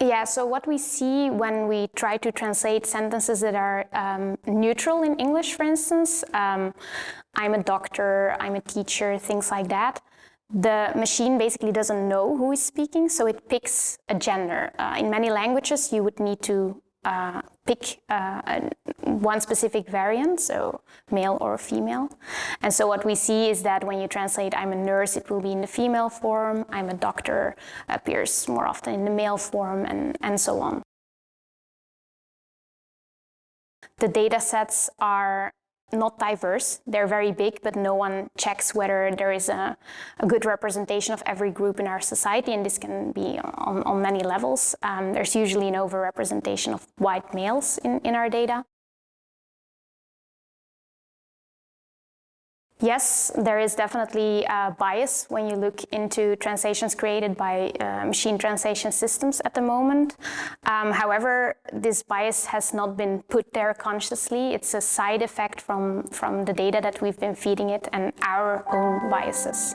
Yeah, so what we see when we try to translate sentences that are um, neutral in English, for instance, um, I'm a doctor, I'm a teacher, things like that, the machine basically doesn't know who is speaking, so it picks a gender. Uh, in many languages, you would need to uh, pick uh, one specific variant, so male or female. And so what we see is that when you translate I'm a nurse, it will be in the female form, I'm a doctor appears more often in the male form, and, and so on. The data sets are not diverse. They're very big, but no one checks whether there is a, a, good representation of every group in our society, and this can be on, on many levels. Um, there's usually an overrepresentation of white males in, in our data. Yes, there is definitely a bias when you look into translations created by uh, machine translation systems at the moment. Um, however, this bias has not been put there consciously. It's a side effect from, from the data that we've been feeding it and our own biases.